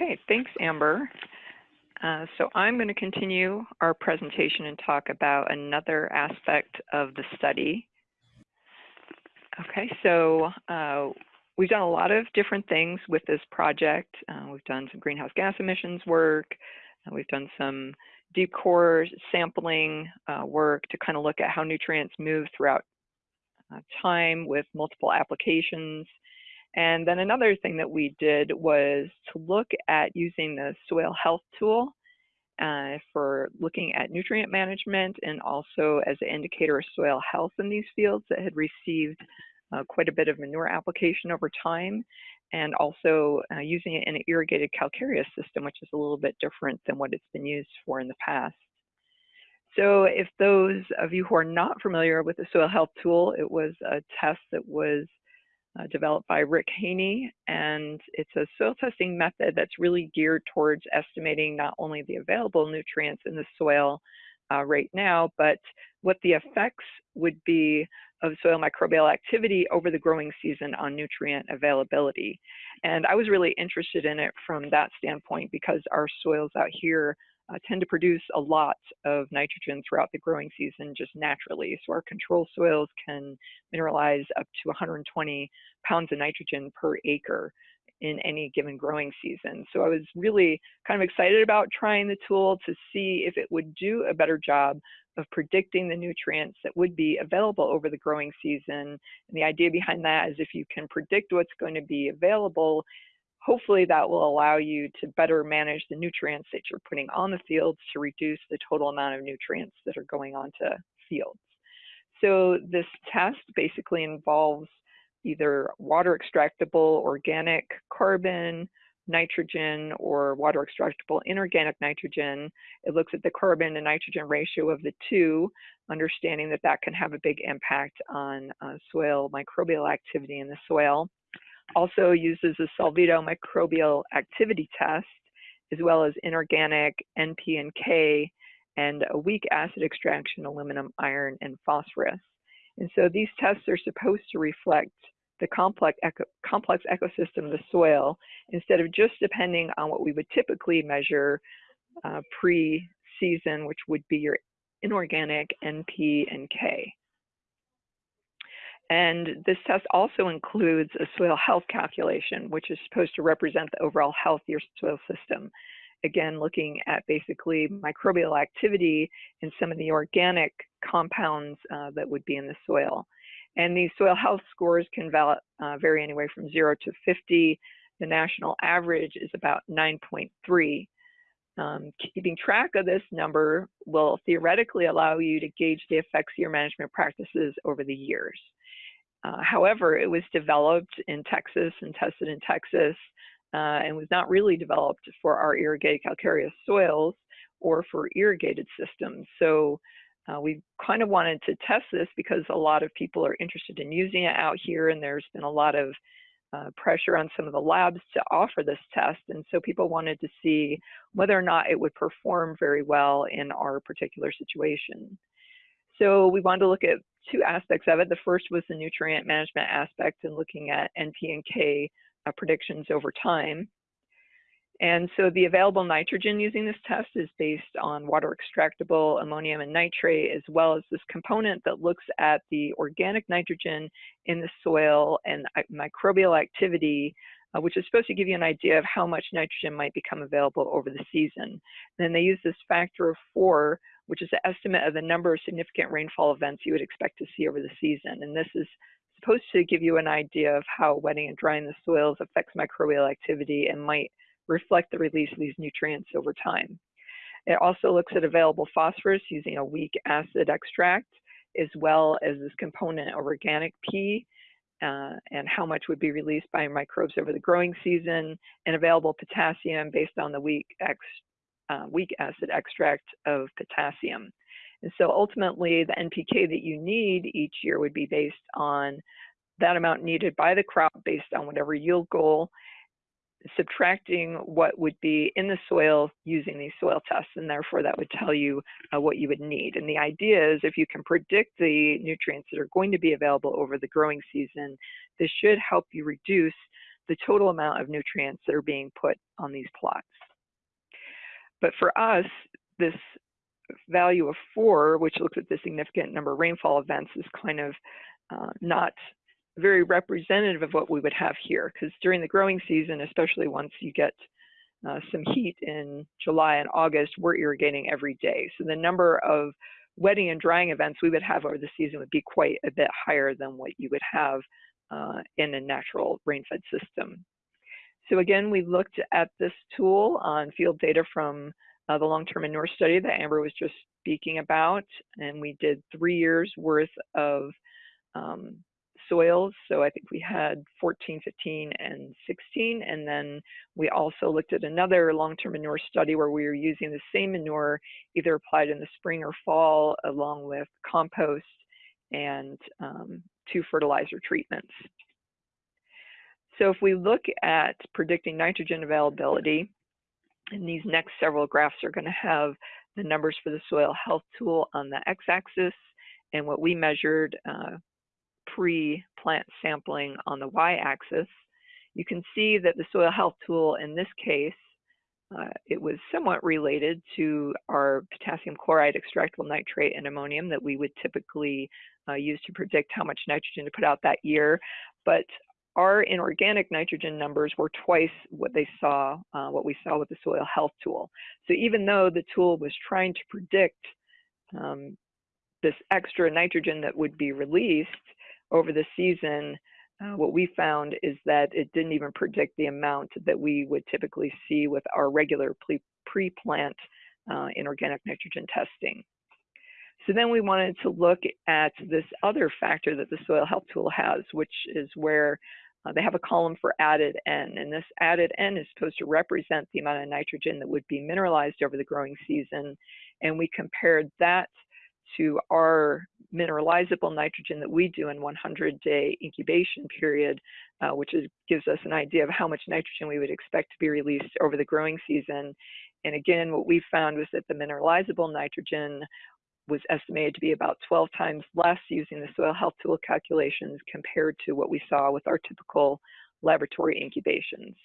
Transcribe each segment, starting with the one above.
Okay, thanks, Amber. Uh, so I'm going to continue our presentation and talk about another aspect of the study. Okay, so uh, we've done a lot of different things with this project. Uh, we've done some greenhouse gas emissions work. We've done some deep core sampling uh, work to kind of look at how nutrients move throughout uh, time with multiple applications. And then another thing that we did was to look at using the soil health tool uh, for looking at nutrient management and also as an indicator of soil health in these fields that had received uh, quite a bit of manure application over time and also uh, using it in an irrigated calcareous system, which is a little bit different than what it's been used for in the past. So if those of you who are not familiar with the soil health tool, it was a test that was uh, developed by Rick Haney, and it's a soil testing method that's really geared towards estimating not only the available nutrients in the soil uh, right now, but what the effects would be of soil microbial activity over the growing season on nutrient availability. And I was really interested in it from that standpoint because our soils out here uh, tend to produce a lot of nitrogen throughout the growing season just naturally. So our control soils can mineralize up to 120 pounds of nitrogen per acre in any given growing season. So I was really kind of excited about trying the tool to see if it would do a better job of predicting the nutrients that would be available over the growing season. And the idea behind that is if you can predict what's going to be available, hopefully that will allow you to better manage the nutrients that you're putting on the fields to reduce the total amount of nutrients that are going onto fields. So this test basically involves either water extractable organic carbon, nitrogen, or water extractable inorganic nitrogen. It looks at the carbon to nitrogen ratio of the two, understanding that that can have a big impact on uh, soil microbial activity in the soil also uses a Solvita microbial activity test, as well as inorganic NP and K, and a weak acid extraction, aluminum, iron, and phosphorus. And so these tests are supposed to reflect the complex, eco complex ecosystem of the soil instead of just depending on what we would typically measure uh, pre-season, which would be your inorganic NP and K. And this test also includes a soil health calculation, which is supposed to represent the overall health of your soil system. Again, looking at basically microbial activity and some of the organic compounds uh, that would be in the soil. And these soil health scores can uh, vary anywhere from zero to 50. The national average is about 9.3. Um, keeping track of this number will theoretically allow you to gauge the effects of your management practices over the years. Uh, however, it was developed in Texas and tested in Texas uh, and was not really developed for our irrigated calcareous soils or for irrigated systems. So uh, we kind of wanted to test this because a lot of people are interested in using it out here and there's been a lot of uh, pressure on some of the labs to offer this test. And so people wanted to see whether or not it would perform very well in our particular situation. So we wanted to look at two aspects of it. The first was the nutrient management aspect and looking at NP and K uh, predictions over time. And so the available nitrogen using this test is based on water extractable ammonium and nitrate, as well as this component that looks at the organic nitrogen in the soil and uh, microbial activity, uh, which is supposed to give you an idea of how much nitrogen might become available over the season. And Then they use this factor of four, which is the estimate of the number of significant rainfall events you would expect to see over the season. And this is supposed to give you an idea of how wetting and drying the soils affects microbial activity and might reflect the release of these nutrients over time. It also looks at available phosphorus using a weak acid extract, as well as this component of organic P, uh, and how much would be released by microbes over the growing season, and available potassium based on the weak X uh, weak acid extract of potassium. And so ultimately the NPK that you need each year would be based on that amount needed by the crop based on whatever yield goal, subtracting what would be in the soil using these soil tests, and therefore that would tell you uh, what you would need. And the idea is if you can predict the nutrients that are going to be available over the growing season, this should help you reduce the total amount of nutrients that are being put on these plots. But for us, this value of four, which looks at the significant number of rainfall events, is kind of uh, not very representative of what we would have here. Because during the growing season, especially once you get uh, some heat in July and August, we're irrigating every day. So the number of wetting and drying events we would have over the season would be quite a bit higher than what you would have uh, in a natural rain-fed system. So again, we looked at this tool on field data from uh, the long-term manure study that Amber was just speaking about, and we did three years worth of um, soils. So I think we had 14, 15, and 16. And then we also looked at another long-term manure study where we were using the same manure either applied in the spring or fall along with compost and um, two fertilizer treatments. So if we look at predicting nitrogen availability, and these next several graphs are going to have the numbers for the soil health tool on the x-axis and what we measured uh, pre-plant sampling on the y-axis. You can see that the soil health tool in this case, uh, it was somewhat related to our potassium chloride, extractable nitrate, and ammonium that we would typically uh, use to predict how much nitrogen to put out that year. But our inorganic nitrogen numbers were twice what they saw, uh, what we saw with the soil health tool. So even though the tool was trying to predict um, this extra nitrogen that would be released over the season, uh, what we found is that it didn't even predict the amount that we would typically see with our regular pre-plant uh, inorganic nitrogen testing. So then we wanted to look at this other factor that the soil health tool has, which is where uh, they have a column for added N, and this added N is supposed to represent the amount of nitrogen that would be mineralized over the growing season. And we compared that to our mineralizable nitrogen that we do in 100-day incubation period, uh, which is, gives us an idea of how much nitrogen we would expect to be released over the growing season. And again, what we found was that the mineralizable nitrogen was estimated to be about 12 times less using the soil health tool calculations compared to what we saw with our typical laboratory incubations.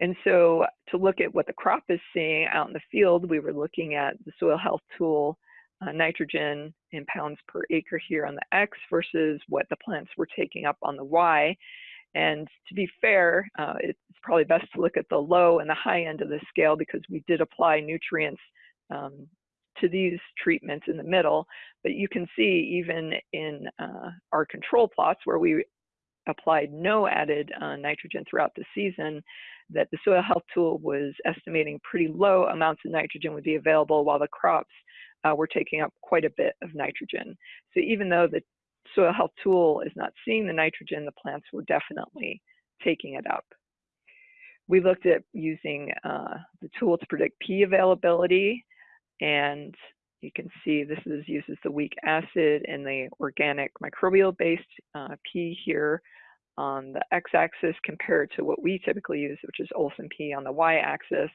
And so to look at what the crop is seeing out in the field, we were looking at the soil health tool uh, nitrogen in pounds per acre here on the X versus what the plants were taking up on the Y. And to be fair, uh, it's probably best to look at the low and the high end of the scale because we did apply nutrients um, to these treatments in the middle. But you can see even in uh, our control plots where we applied no added uh, nitrogen throughout the season, that the soil health tool was estimating pretty low amounts of nitrogen would be available while the crops uh, were taking up quite a bit of nitrogen. So even though the soil health tool is not seeing the nitrogen, the plants were definitely taking it up. We looked at using uh, the tool to predict P availability and you can see this is uses the weak acid and the organic microbial based uh, P here on the x-axis compared to what we typically use, which is Olsen P on the y-axis.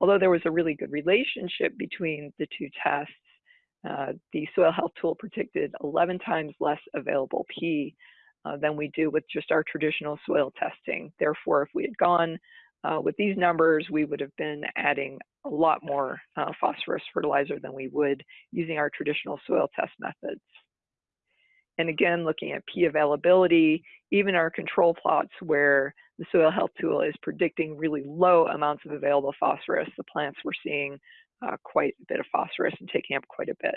Although there was a really good relationship between the two tests, uh, the soil health tool predicted 11 times less available P uh, than we do with just our traditional soil testing. Therefore, if we had gone uh, with these numbers, we would have been adding a lot more uh, phosphorus fertilizer than we would using our traditional soil test methods. And again, looking at P availability, even our control plots where the soil health tool is predicting really low amounts of available phosphorus, the plants were seeing uh, quite a bit of phosphorus and taking up quite a bit.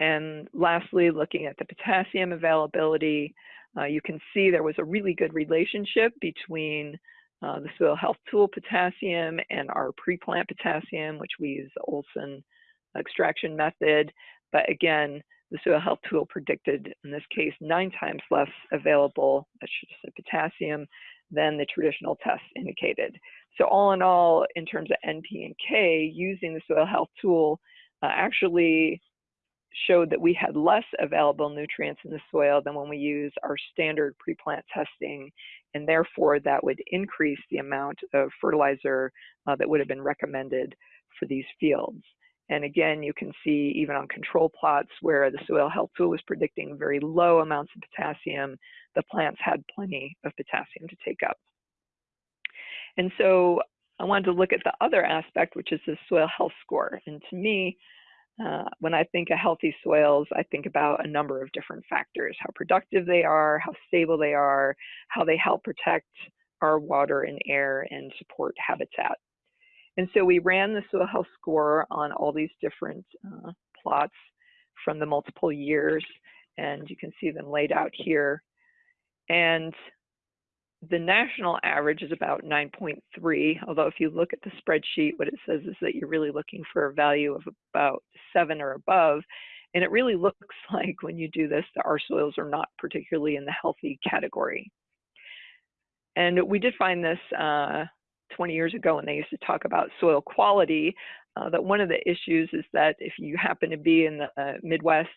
And lastly, looking at the potassium availability, uh, you can see there was a really good relationship between uh, the soil health tool potassium and our pre-plant potassium, which we use the Olsen extraction method. But again, the soil health tool predicted, in this case, nine times less available, potassium, than the traditional test indicated. So all in all, in terms of NP and K, using the soil health tool uh, actually showed that we had less available nutrients in the soil than when we use our standard pre-plant testing, and therefore that would increase the amount of fertilizer uh, that would have been recommended for these fields. And again, you can see even on control plots where the soil health tool was predicting very low amounts of potassium, the plants had plenty of potassium to take up. And so I wanted to look at the other aspect, which is the soil health score. And to me, uh, when I think of healthy soils, I think about a number of different factors, how productive they are, how stable they are, how they help protect our water and air and support habitat. And so we ran the soil health score on all these different uh, plots from the multiple years, and you can see them laid out here. And the national average is about 9.3, although if you look at the spreadsheet, what it says is that you're really looking for a value of about seven or above. And it really looks like when you do this, that our soils are not particularly in the healthy category. And we did find this uh, 20 years ago when they used to talk about soil quality, uh, that one of the issues is that if you happen to be in the uh, Midwest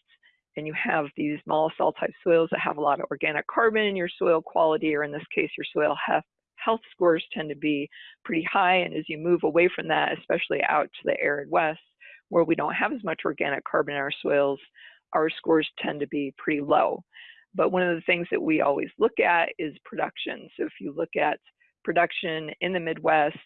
and you have these mollisol type soils that have a lot of organic carbon in your soil quality, or in this case, your soil health, health scores tend to be pretty high. And as you move away from that, especially out to the arid west, where we don't have as much organic carbon in our soils, our scores tend to be pretty low. But one of the things that we always look at is production. So if you look at production in the Midwest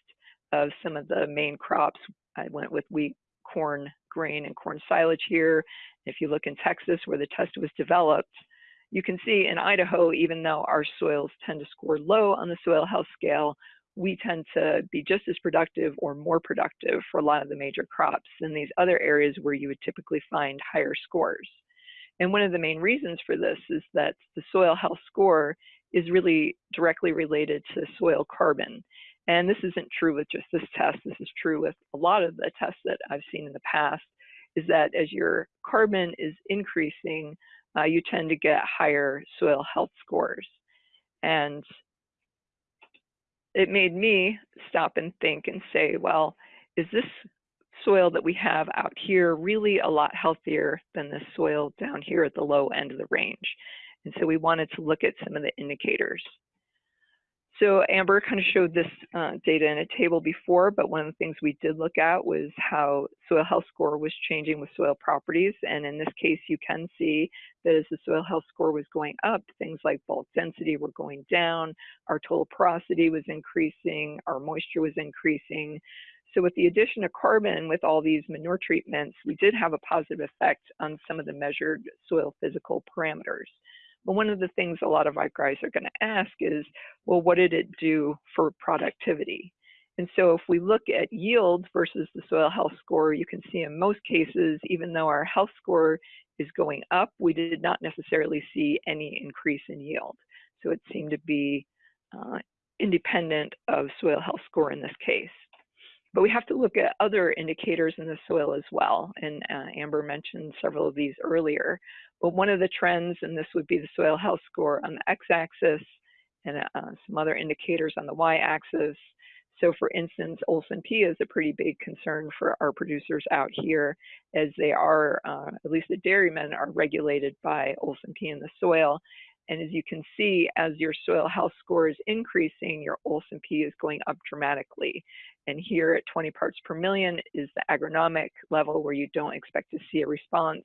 of some of the main crops, I went with wheat, corn, grain, and corn silage here. If you look in Texas where the test was developed, you can see in Idaho, even though our soils tend to score low on the soil health scale, we tend to be just as productive or more productive for a lot of the major crops than these other areas where you would typically find higher scores. And one of the main reasons for this is that the soil health score is really directly related to soil carbon. And this isn't true with just this test, this is true with a lot of the tests that I've seen in the past, is that as your carbon is increasing, uh, you tend to get higher soil health scores. And it made me stop and think and say, well, is this soil that we have out here really a lot healthier than the soil down here at the low end of the range? And so we wanted to look at some of the indicators. So Amber kind of showed this uh, data in a table before, but one of the things we did look at was how soil health score was changing with soil properties. And in this case, you can see that as the soil health score was going up, things like bulk density were going down, our total porosity was increasing, our moisture was increasing. So with the addition of carbon with all these manure treatments, we did have a positive effect on some of the measured soil physical parameters. But one of the things a lot of guys are going to ask is, well, what did it do for productivity? And so if we look at yield versus the soil health score, you can see in most cases, even though our health score is going up, we did not necessarily see any increase in yield. So it seemed to be uh, independent of soil health score in this case. But we have to look at other indicators in the soil as well. And uh, Amber mentioned several of these earlier. But one of the trends, and this would be the soil health score on the x-axis and uh, some other indicators on the y-axis. So for instance, Olsen P is a pretty big concern for our producers out here as they are, uh, at least the dairymen are regulated by Olsen P in the soil. And as you can see, as your soil health score is increasing, your Olsen P is going up dramatically. And here at 20 parts per million is the agronomic level where you don't expect to see a response.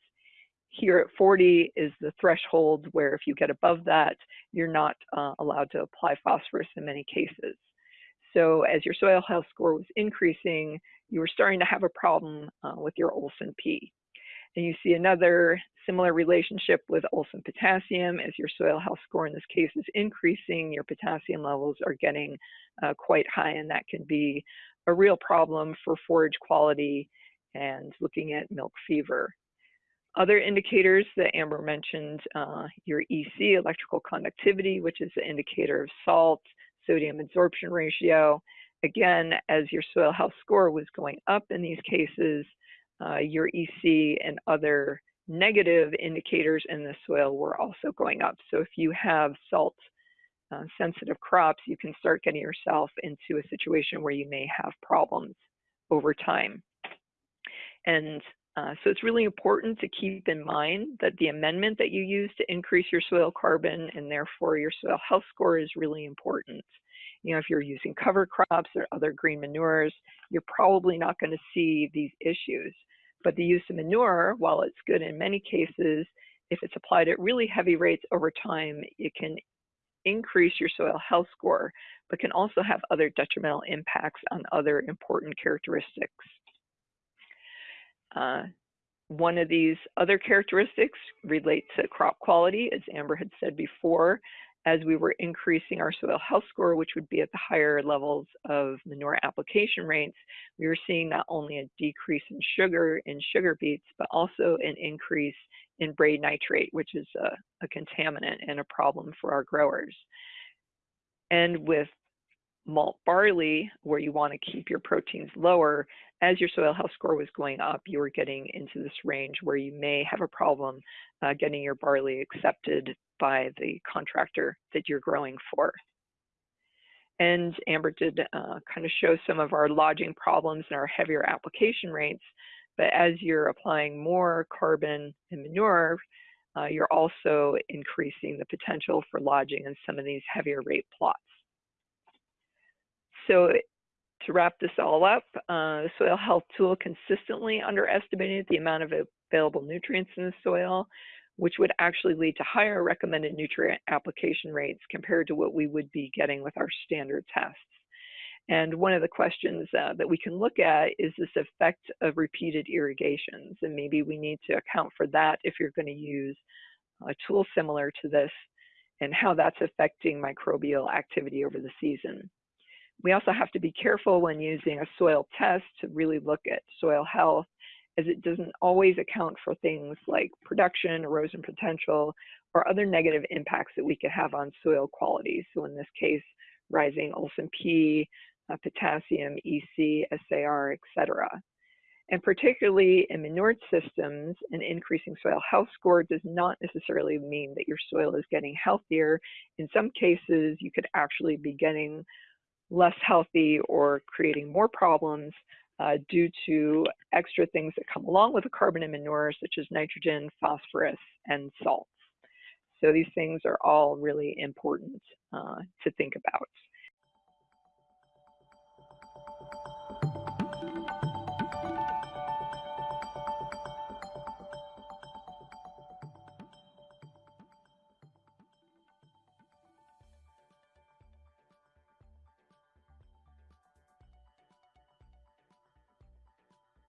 Here at 40 is the threshold where if you get above that, you're not uh, allowed to apply phosphorus in many cases. So as your soil health score was increasing, you were starting to have a problem uh, with your Olsen P. And you see another similar relationship with Olsen potassium. As your soil health score in this case is increasing, your potassium levels are getting uh, quite high, and that can be a real problem for forage quality and looking at milk fever. Other indicators that Amber mentioned, uh, your EC, electrical conductivity, which is the indicator of salt, sodium absorption ratio. Again, as your soil health score was going up in these cases, uh, your EC and other negative indicators in the soil were also going up. So if you have salt uh, sensitive crops, you can start getting yourself into a situation where you may have problems over time. And uh, so it's really important to keep in mind that the amendment that you use to increase your soil carbon and therefore your soil health score is really important. You know, if you're using cover crops or other green manures, you're probably not going to see these issues. But the use of manure, while it's good in many cases, if it's applied at really heavy rates over time, it can increase your soil health score, but can also have other detrimental impacts on other important characteristics. Uh, one of these other characteristics relates to crop quality, as Amber had said before, as we were increasing our soil health score, which would be at the higher levels of manure application rates, we were seeing not only a decrease in sugar in sugar beets, but also an increase in brei nitrate, which is a, a contaminant and a problem for our growers. And with malt barley, where you want to keep your proteins lower, as your soil health score was going up, you were getting into this range where you may have a problem uh, getting your barley accepted by the contractor that you're growing for. And Amber did uh, kind of show some of our lodging problems and our heavier application rates. But as you're applying more carbon and manure, uh, you're also increasing the potential for lodging in some of these heavier rate plots. So to wrap this all up, uh, the soil health tool consistently underestimated the amount of available nutrients in the soil, which would actually lead to higher recommended nutrient application rates compared to what we would be getting with our standard tests. And one of the questions uh, that we can look at is this effect of repeated irrigations. And maybe we need to account for that if you're going to use a tool similar to this and how that's affecting microbial activity over the season. We also have to be careful when using a soil test to really look at soil health as it doesn't always account for things like production, erosion potential, or other negative impacts that we could have on soil quality. So in this case, rising Olsen P, uh, potassium, EC, SAR, etc. And particularly in manured systems, an increasing soil health score does not necessarily mean that your soil is getting healthier. In some cases, you could actually be getting less healthy or creating more problems uh, due to extra things that come along with the carbon and manure, such as nitrogen, phosphorus, and salts. So these things are all really important uh, to think about.